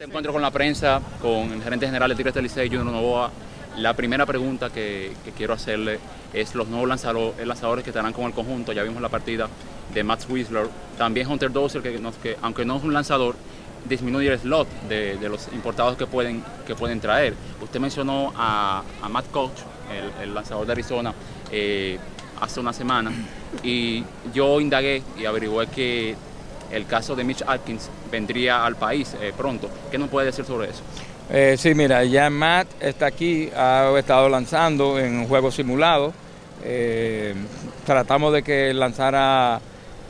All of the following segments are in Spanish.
Este encuentro con la prensa, con el gerente general de Tigres del Licey, Junior Novoa, la primera pregunta que, quiero hacerle es los nuevos lanzadores, que estarán con el conjunto. Ya vimos la partida de Max Whistler, también Hunter Dozier, que, aunque no es un lanzador, disminuye el slot de, los importados que pueden, que pueden traer. Usted mencionó a, Matt Koch, el, lanzador de Arizona, eh, hace una semana, y yo indagué y averigué que el caso de Mitch Atkins vendría al país eh, pronto. ¿Qué nos puede decir sobre eso? Eh, sí, mira, ya Matt está aquí, ha estado lanzando en un juego simulado. Eh, tratamos de que lanzara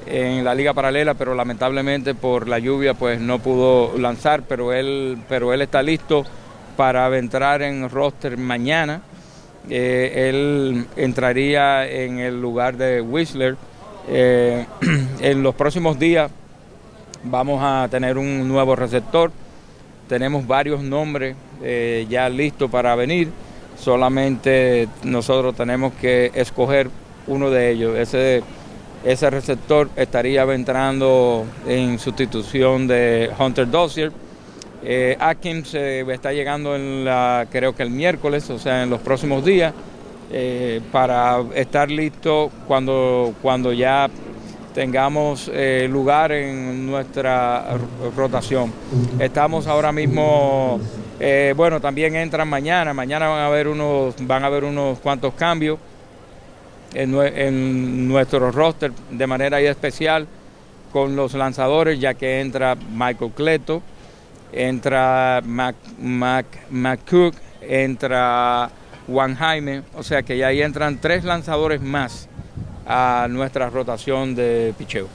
en la liga paralela, pero lamentablemente por la lluvia pues no pudo lanzar, pero él, pero él está listo para entrar en roster mañana. él entraría en el lugar de Whistler. en los próximos días vamos a tener un nuevo receptor. Tenemos varios nombres eh, ya listos para venir. Solamente nosotros tenemos que escoger uno de ellos. Ese, ese receptor estaría entrando en sustitución de Hunter Dozier. Eh, Atkins eh, está llegando en la, creo que el miércoles, o sea, en los próximos días, eh, para estar listo cuando, cuando ya tengamos eh, lugar en nuestra rotación. Estamos ahora mismo, eh, bueno, también entran mañana, mañana van a haber unos, van a haber unos cuantos cambios en, nuestro roster de manera especial con los lanzadores, ya que entra Michael Cleto, entra Mac, Mac, McCook, entra Juan Jaime, o sea que ya ahí entran tres lanzadores más a nuestra rotación de picheo.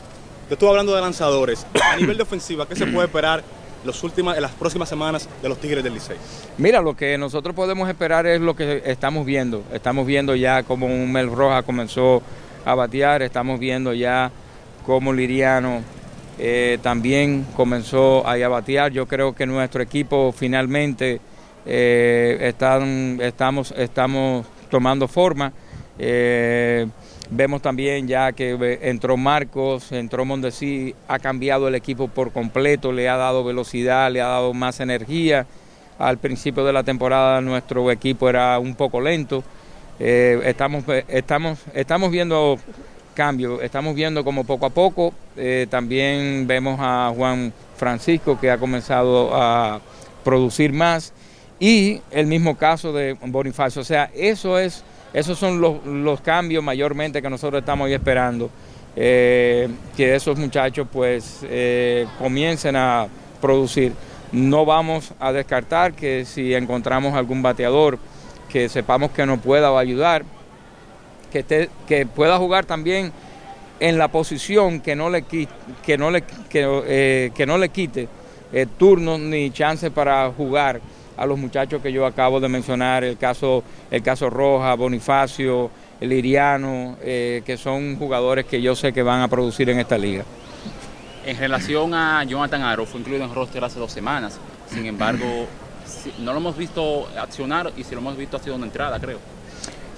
Te estuve hablando de lanzadores. A nivel de ofensiva, ¿qué se puede esperar los últimas, en las próximas semanas de los Tigres del Licey? Mira, lo que nosotros podemos esperar es lo que estamos viendo. Estamos viendo ya cómo un Mel Roja comenzó a batear, estamos viendo ya cómo Liriano eh, también comenzó a batear. Yo creo que nuestro equipo finalmente eh, están, estamos, estamos tomando forma. Eh, Vemos también ya que entró Marcos, entró Mondesi, ha cambiado el equipo por completo, le ha dado velocidad, le ha dado más energía. Al principio de la temporada nuestro equipo era un poco lento. Eh, estamos, estamos, estamos viendo cambios, estamos viendo como poco a poco. Eh, también vemos a Juan Francisco que ha comenzado a producir más y el mismo caso de Bonifacio. O sea, eso es esos son los, cambios mayormente que nosotros estamos esperando, eh, que esos muchachos pues eh, comiencen a producir. No vamos a descartar que si encontramos algún bateador que sepamos que nos pueda ayudar, que, que pueda jugar también en la posición que no le, que no le, que, eh, que no le quite turnos ni chance para jugar a los muchachos que yo acabo de mencionar, el caso, el caso Roja, Bonifacio, Liriano, eh, que son jugadores que yo sé que van a producir en esta liga. En relación a Jonathan Aro, fue incluido en roster hace dos semanas, sin embargo, no lo hemos visto accionar y si lo hemos visto ha sido una entrada, creo.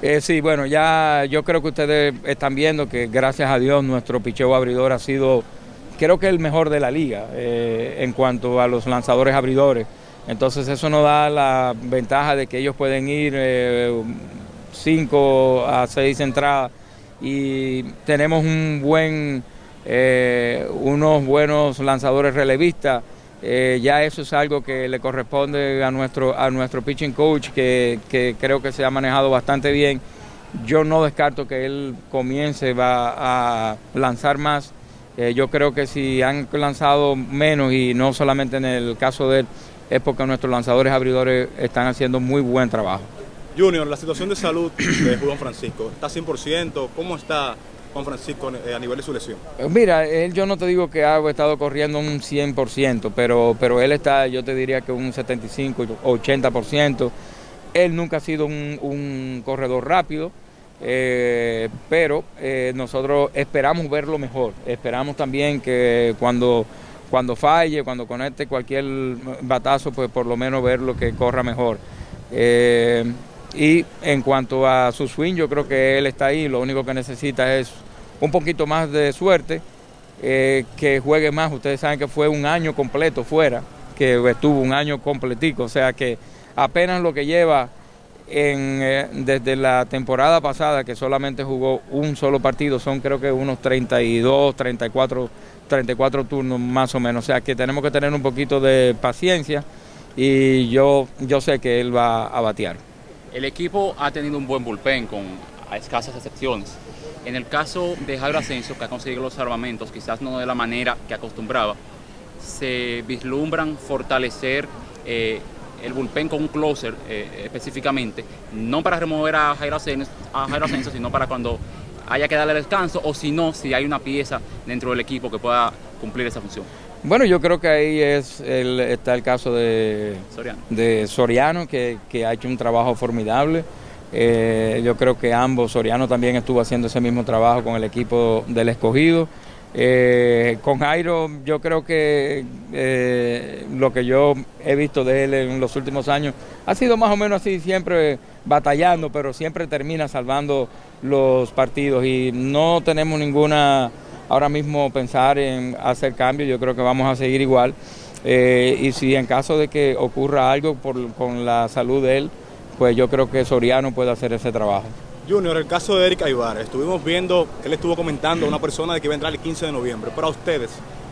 Eh, sí, bueno, ya yo creo que ustedes están viendo que gracias a Dios nuestro picheo abridor ha sido, creo que el mejor de la liga eh, en cuanto a los lanzadores abridores. Entonces eso nos da la ventaja de que ellos pueden ir eh, cinco a seis entradas y tenemos un buen, eh, unos buenos lanzadores relevistas. Eh, ya eso es algo que le corresponde a nuestro, a nuestro pitching coach, que, que creo que se ha manejado bastante bien. Yo no descarto que él comience va a lanzar más. yo creo que si han lanzado menos y no solamente en el caso de él, es porque nuestros lanzadores abridores están haciendo muy buen trabajo. Junior, la situación de salud de Juan Francisco, ¿está 100%? ¿Cómo está Juan Francisco eh, a nivel de su lesión? Eh, mira, él yo no te digo que ha estado corriendo un 100%, pero, pero él está, yo te diría que un 75, 80%. Él nunca ha sido un, corredor rápido, eh, pero nosotros esperamos verlo mejor. Esperamos también que cuando cuando falle, cuando conecte cualquier batazo, pues por lo menos ver lo que corra mejor. Eh, y en cuanto a su swing, yo creo que él está ahí, lo único que necesita es un poquito más de suerte, eh, que juegue más. Ustedes saben que fue un año completo fuera que estuvo un año completico, o sea que apenas lo que lleva en, eh, desde la temporada pasada, que solamente jugó un solo partido, son creo que unos 32, 34, 34 turnos más o menos. O sea que tenemos que tener un poquito de paciencia y yo, yo sé que él va a batear. El equipo ha tenido un buen bullpen con escasas excepciones. En el caso de Jairo Asensio, que ha conseguido los armamentos, quizás no de la manera que acostumbraba, se vislumbran fortalecer eh, el bullpen con un closer eh, específicamente, no para remover a Jairo, Asensio, sino para cuando haya que darle descanso o si no, si hay una pieza dentro del equipo que pueda cumplir esa función. Bueno, yo creo que ahí es el, está el caso de Soriano, de Soriano que, ha hecho un trabajo formidable. Eh, yo creo que ambos, Soriano también estuvo haciendo ese mismo trabajo con el equipo del escogido. Eh, con Jairo yo creo que eh, lo que yo he visto de él en los últimos años ha sido más o menos así, siempre batallando, pero siempre termina salvando los partidos. Y no tenemos ninguna, ahora mismo pensar en hacer cambios, yo creo que vamos a seguir igual. Eh, y si en caso de que ocurra algo por, con la salud de él, pues yo creo que Soriano puede hacer ese trabajo. Junior, el caso de Eric Aybar, estuvimos viendo que él estuvo comentando a una persona de que iba a entrar el 15 de noviembre. Pero a ustedes,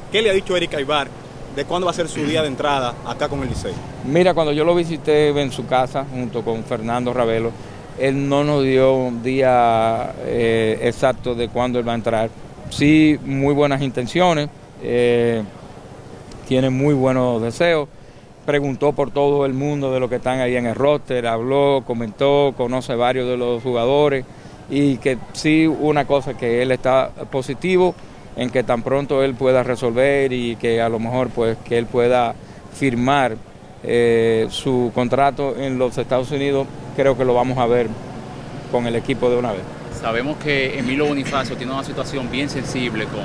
¿qué le ha dicho Eric Aybar de cuándo va a ser su día de entrada acá con el Licey? Mira, cuando yo lo visité en su casa junto con Fernando Ravelo, él no nos dio un día eh, exacto de cuándo él va a entrar. Sí, muy buenas intenciones, eh, tiene muy buenos deseos preguntó por todo el mundo de lo que están ahí en el roster, habló, comentó, conoce varios de los jugadores y que sí una cosa que él está positivo en que tan pronto él pueda resolver y que a lo mejor pues que él pueda firmar eh, su contrato en los Estados Unidos, creo que lo vamos a ver con el equipo de una vez. Sabemos que Emilio Bonifacio tiene una situación bien sensible con,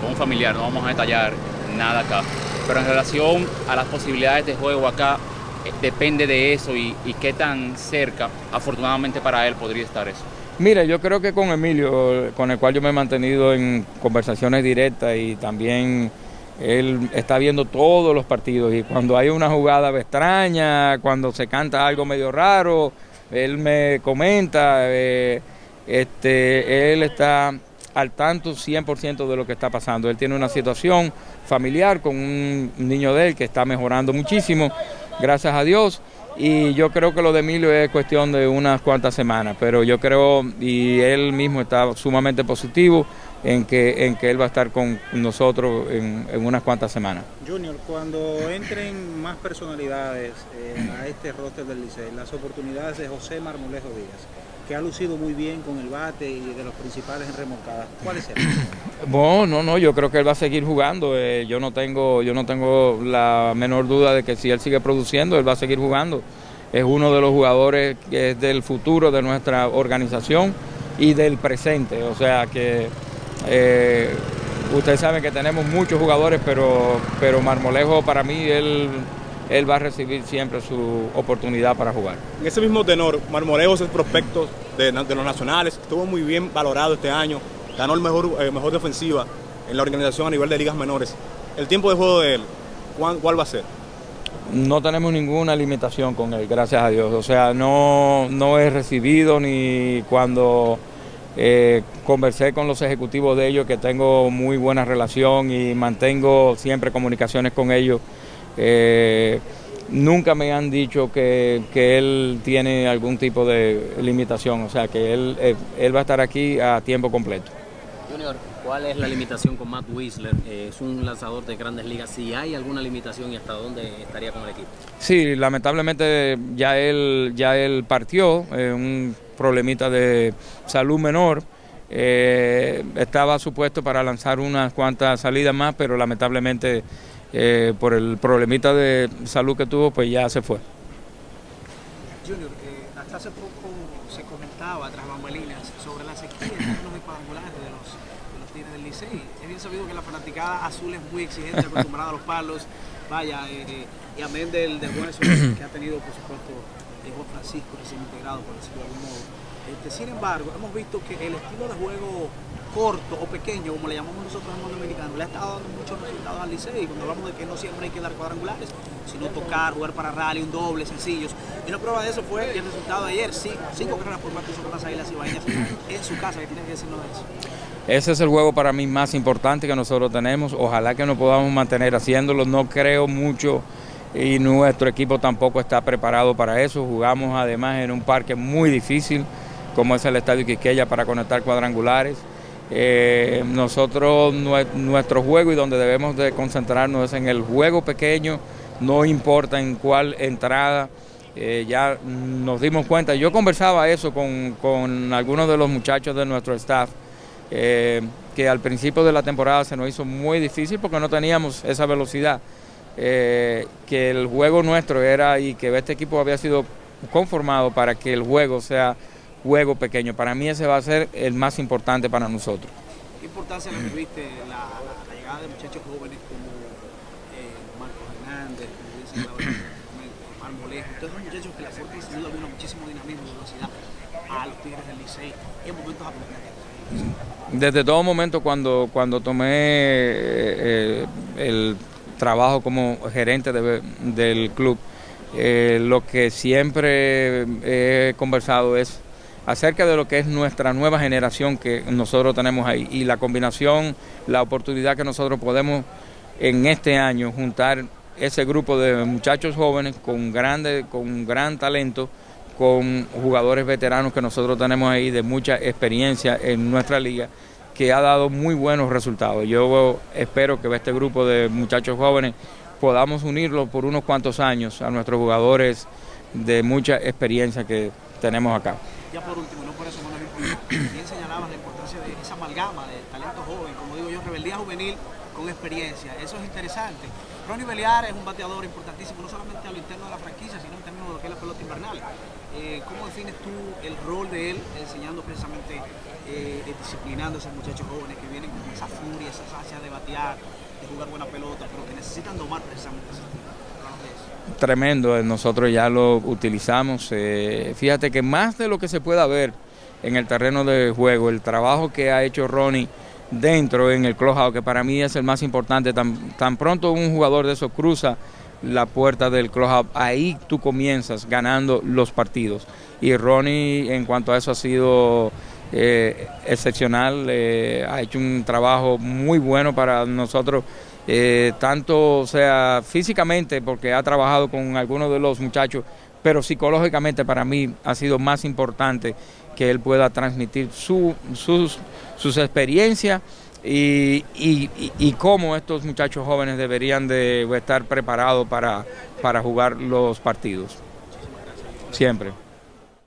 con un familiar, no vamos a detallar nada acá pero en relación a las posibilidades de juego acá, eh, depende de eso y, qué tan cerca, afortunadamente para él, podría estar eso. Mira, yo creo que con Emilio, con el cual yo me he mantenido en conversaciones directas y también él está viendo todos los partidos y cuando hay una jugada extraña, cuando se canta algo medio raro, él me comenta, eh, este, él está al tanto 100% de lo que está pasando. Él tiene una situación familiar con un niño de él que está mejorando muchísimo, gracias a Dios. Y yo creo que lo de Emilio es cuestión de unas cuantas semanas, pero yo creo, y él mismo está sumamente positivo en que, en que él va a estar con nosotros en, unas cuantas semanas. Junior, cuando entren más personalidades eh, a este roster del Licey, las oportunidades de José Marmolejo Díaz, que ha lucido muy bien con el bate y de los principales en remolcadas. ¿Cuáles serán? Bueno, no, no, yo creo que él va a seguir jugando. Eh, yo no tengo, yo no tengo la menor duda de que si él sigue produciendo, él va a seguir jugando. Es uno de los jugadores que es del futuro de nuestra organización y del presente. O sea que eh, ustedes saben que tenemos muchos jugadores, pero, pero Marmolejo para mí él él va a recibir siempre su oportunidad para jugar. En ese mismo tenor, Marmolejo es el prospecto de, los nacionales, estuvo muy bien valorado este año, ganó el mejor, eh, mejor defensiva en la organización a nivel de ligas menores. El tiempo de juego de él, ¿cuál, va a ser? No tenemos ninguna limitación con él, gracias a Dios. O sea, no, no he recibido ni cuando eh, conversé con los ejecutivos de ellos, que tengo muy buena relación y mantengo siempre comunicaciones con ellos. Eh, nunca me han dicho que, él tiene algún tipo de limitación, o sea que él, eh, él va a estar aquí a tiempo completo. Junior, ¿cuál es la limitación con Matt Whistler? Eh, es un lanzador de grandes ligas. Si hay alguna limitación y hasta dónde estaría con el equipo. Sí, lamentablemente ya él, ya él partió, un problemita de salud menor. estaba supuesto para lanzar unas cuantas salidas más, pero lamentablemente eh, por el problemita de salud que tuvo, pues ya se fue. Junior, eh, hasta hace poco se comentaba tras bambalinas sobre la sequía de los, de Tigres del Licey. Es bien sabido que la fanaticada azul es muy exigente, acostumbrada a los palos. Vaya, eh, y amén del, buen que ha tenido, por supuesto, Juan Francisco recién integrado, por decirlo de algún modo. Este, sin embargo, hemos visto que el estilo de juego corto o pequeño, como le llamamos nosotros en el mundo dominicano, le ha estado dando muchos resultados al Licey. Cuando hablamos de que no siempre hay que dar cuadrangulares, sino tocar, jugar para rally, un doble, sencillos. Y una prueba de eso fue el resultado de ayer, sí, cinco carreras por parte de las Águilas Ibaeñas en su casa, que tiene que decirnos de eso. Ese es el juego para mí más importante que nosotros tenemos. Ojalá que nos podamos mantener haciéndolo. No creo mucho y nuestro equipo tampoco está preparado para eso. Jugamos además en un parque muy difícil como es el Estadio Quisqueya para conectar cuadrangulares. Eh, nosotros, nuestro juego y donde debemos de concentrarnos es en el juego pequeño, no importa en cuál entrada. Eh, ya nos dimos cuenta, yo conversaba eso con, con algunos de los muchachos de nuestro staff, eh, que al principio de la temporada se nos hizo muy difícil porque no teníamos esa velocidad, que el juego nuestro era y que este equipo había sido conformado para que el juego sea juego pequeño. Para mí ese va a ser el más importante para nosotros. ¿Qué importancia le viste la, la, llegada de muchachos jóvenes como eh, Marcos Hernández, como bien Omar Molejo, todos esos muchachos que le aportan sin duda alguna muchísimo dinamismo y velocidad a los Tigres del Licey en momentos apremiantes? Desde todo momento cuando, cuando tomé eh, el trabajo como gerente de, del club, eh, lo que siempre he conversado es acerca de lo que es nuestra nueva generación que nosotros tenemos ahí y la combinación, la oportunidad que nosotros podemos en este año juntar ese grupo de muchachos jóvenes con grande, con gran talento, con jugadores veteranos que nosotros tenemos ahí de mucha experiencia en nuestra liga, que ha dado muy buenos resultados. Yo espero que este grupo de muchachos jóvenes podamos unirlo por unos cuantos años a nuestros jugadores de mucha experiencia que tenemos acá ya por último, no por eso importante, bien señalabas la importancia de esa amalgama de talento joven, como digo yo, rebeldía juvenil con experiencia, eso es interesante. Ronnie Beliar es un bateador importantísimo, no solamente a lo interno de la franquicia, sino en términos de lo que es la pelota invernal. Eh, ¿Cómo defines tú el rol de él enseñando precisamente, eh, disciplinando a esos muchachos jóvenes que vienen con esa furia, esa ansia de batear, de jugar buena pelota, pero que necesitan domar precisamente ese tremendo, eh, nosotros ya lo utilizamos. Eh, fíjate que más de lo que se pueda ver en el terreno de juego, el trabajo que ha hecho Ronnie dentro en el clubhouse, que para mí es el más importante, tan, tan pronto un jugador de eso cruza la puerta del clubhouse, ahí tú comienzas ganando los partidos. Y Ronnie en cuanto a eso ha sido eh, excepcional, ha hecho un trabajo muy bueno para nosotros eh, tanto sea físicamente, porque ha trabajado con algunos de los muchachos, pero psicológicamente para mí ha sido más importante que él pueda transmitir sus, sus experiencias y, y, cómo estos muchachos jóvenes deberían de estar preparados para, para jugar los partidos. Siempre.